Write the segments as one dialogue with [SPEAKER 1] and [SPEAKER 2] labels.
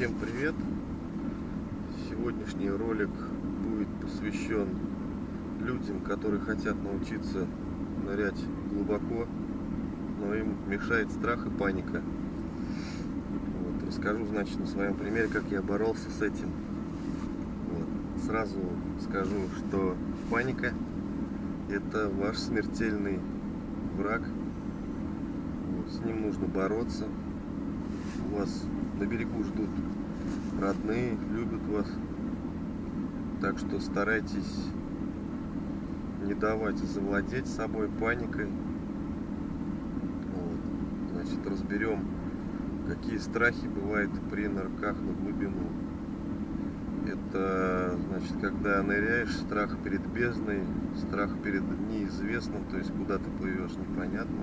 [SPEAKER 1] Всем привет! Сегодняшний ролик будет посвящен людям, которые хотят научиться нырять глубоко, но им мешает страх и паника. Вот, расскажу, значит, на своем примере, как я боролся с этим. Вот. Сразу скажу, что паника это ваш смертельный враг. Вот, с ним нужно бороться. У вас на берегу ждут родные, любят вас. Так что старайтесь не давать завладеть собой паникой. Вот. Значит, разберем, какие страхи бывают при нырках на глубину. Это, значит, когда ныряешь, страх перед бездной, страх перед неизвестным, то есть куда ты плывешь, непонятно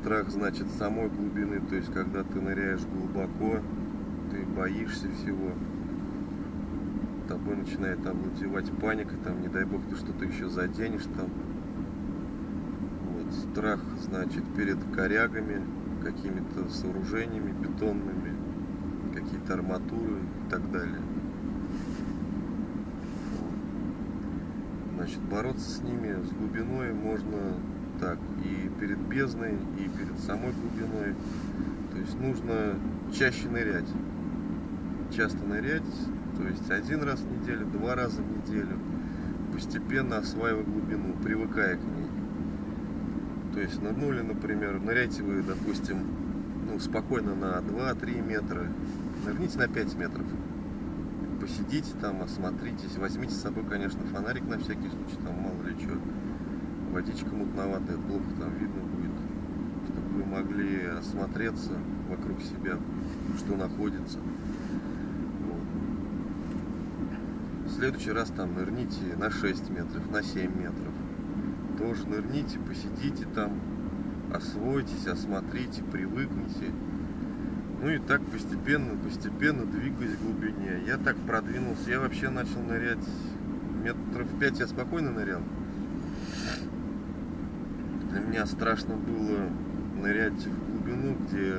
[SPEAKER 1] страх, значит, самой глубины, то есть, когда ты ныряешь глубоко, ты боишься всего, тобой начинает овладевать паника, там, не дай бог, ты что-то еще заденешь там. Вот, страх, значит, перед корягами, какими-то сооружениями бетонными, какие-то арматуры и так далее. Значит, бороться с ними, с глубиной можно так и перед бездной, и перед самой глубиной. То есть нужно чаще нырять. Часто нырять, то есть один раз в неделю, два раза в неделю, постепенно осваивая глубину, привыкая к ней. То есть нырнули, например, ныряйте вы, допустим, ну, спокойно на 2-3 метра, нырните на 5 метров. Посидите там, осмотритесь, возьмите с собой, конечно, фонарик на всякий случай, там мало ли что водичка мутноватая, плохо там видно будет, чтобы вы могли осмотреться вокруг себя, что находится. Вот. В следующий раз там нырните на 6 метров, на 7 метров. Тоже нырните, посидите там, освойтесь, осмотрите, привыкните. Ну и так постепенно, постепенно двигаясь в глубине. Я так продвинулся, я вообще начал нырять метров 5 я спокойно нырял. Для меня страшно было нырять в глубину, где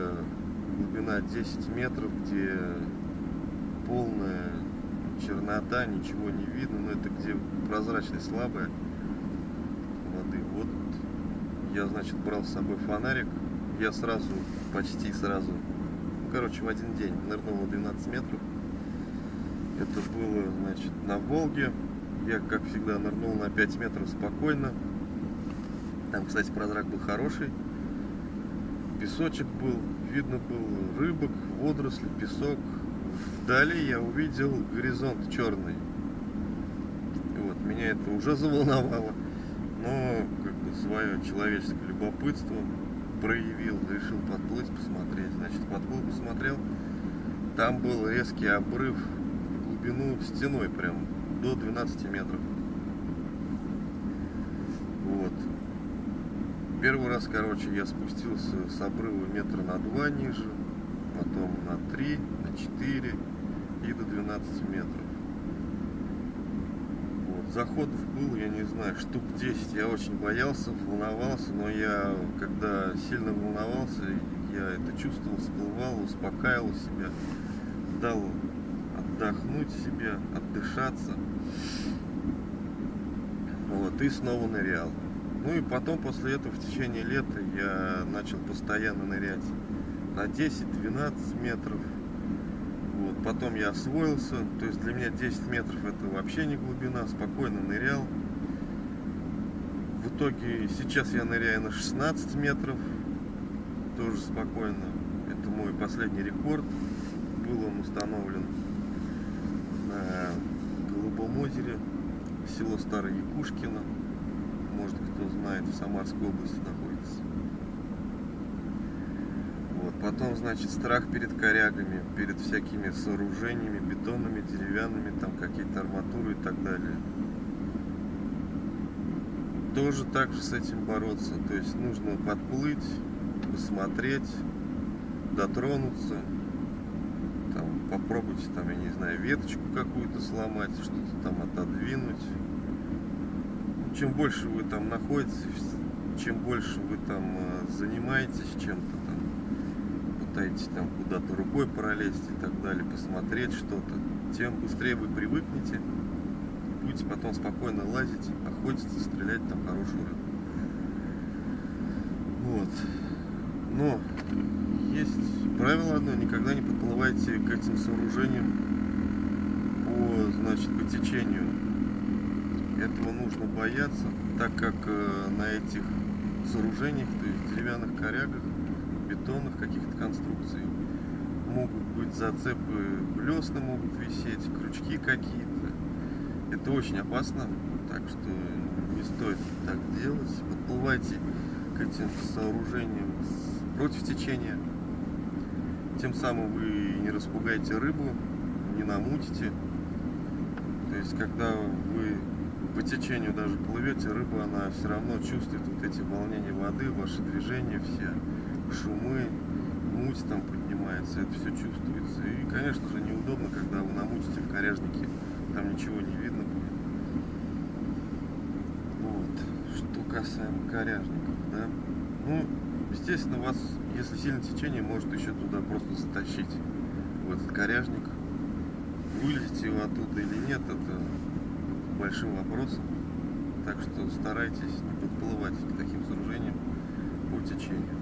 [SPEAKER 1] глубина 10 метров, где полная чернота, ничего не видно, но это где прозрачность слабая воды. Вот я, значит, брал с собой фонарик, я сразу, почти сразу, короче, в один день нырнул на 12 метров. Это было, значит, на Волге. Я, как всегда, нырнул на 5 метров спокойно. Там, кстати, прозрак был хороший. Песочек был, видно был рыбок, водоросли, песок. Вдали я увидел горизонт черный. Вот, меня это уже заволновало. Но как бы свое человеческое любопытство проявил, решил подплыть, посмотреть. Значит, подплыл, посмотрел. Там был резкий обрыв в глубину стеной прям до 12 метров. Вот. Первый раз, короче, я спустился с обрыва метра на два ниже, потом на три, на четыре и до 12 метров. Вот. Заходов был, я не знаю, штук 10. Я очень боялся, волновался, но я, когда сильно волновался, я это чувствовал, всплывал, успокаивал себя, дал отдохнуть себе, отдышаться. Вот, и снова нырял. Ну и потом, после этого, в течение лета я начал постоянно нырять на 10-12 метров. Вот. Потом я освоился, то есть для меня 10 метров это вообще не глубина, спокойно нырял. В итоге сейчас я ныряю на 16 метров, тоже спокойно. Это мой последний рекорд, был он установлен на Голубом озере, село Старое Якушкино может кто знает, в Самарской области находится. Вот. Потом, значит, страх перед корягами, перед всякими сооружениями, бетонными, деревянными, там какие-то арматуры и так далее. Тоже так же с этим бороться. То есть нужно подплыть, посмотреть, дотронуться, там, попробуйте, там, я не знаю, веточку какую-то сломать, что-то там отодвинуть чем больше вы там находитесь, чем больше вы там э, занимаетесь чем-то там, пытаетесь там куда-то рукой пролезть и так далее, посмотреть что-то, тем быстрее вы привыкнете, будете потом спокойно лазить, охотиться, стрелять там хорошую рыбу. Вот. Но есть правило одно, никогда не подплывайте к этим сооружениям по, значит, по течению. Этого нужно бояться, так как э, на этих сооружениях, то есть деревянных корягах, бетонных каких-то конструкций, могут быть зацепы, блесны могут висеть, крючки какие-то. Это очень опасно, так что не стоит так делать. Подплывайте к этим сооружениям против течения. Тем самым вы не распугаете рыбу, не намутите. То есть, когда вы по течению даже плывете, рыба, она все равно чувствует вот эти волнения воды, ваши движения все, шумы, муть там поднимается, это все чувствуется. И, конечно же, неудобно, когда вы намутите в коряжнике, там ничего не видно будет. Вот. Что касаемо коряжников, да. Ну, естественно, вас, если сильное течение, может еще туда просто затащить в этот коряжник. Вылезете вы оттуда или нет, это большим вопросом. Так что старайтесь не подплывать к таким сооружениям по течению.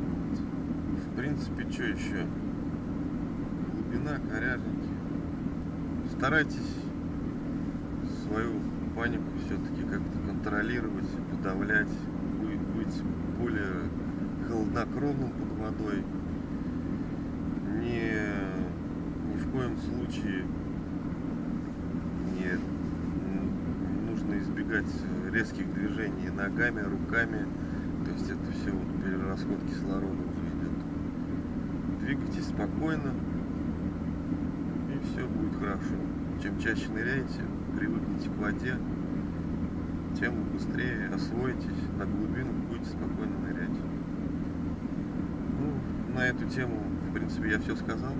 [SPEAKER 1] Вот. В принципе, что еще? Глубина, коряжники. Старайтесь свою панику все-таки как-то контролировать, подавлять, быть более холоднокровным под водой. Не, ни в коем случае избегать резких движений ногами, руками. То есть это все вот перерасход кислорода уже идет. Двигайтесь спокойно, и все будет хорошо. Чем чаще ныряете, привыкнете к воде, тем быстрее освоитесь, на глубину будете спокойно нырять. Ну, на эту тему, в принципе, я все сказал.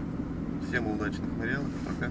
[SPEAKER 1] Всем удачных нырялок. Пока.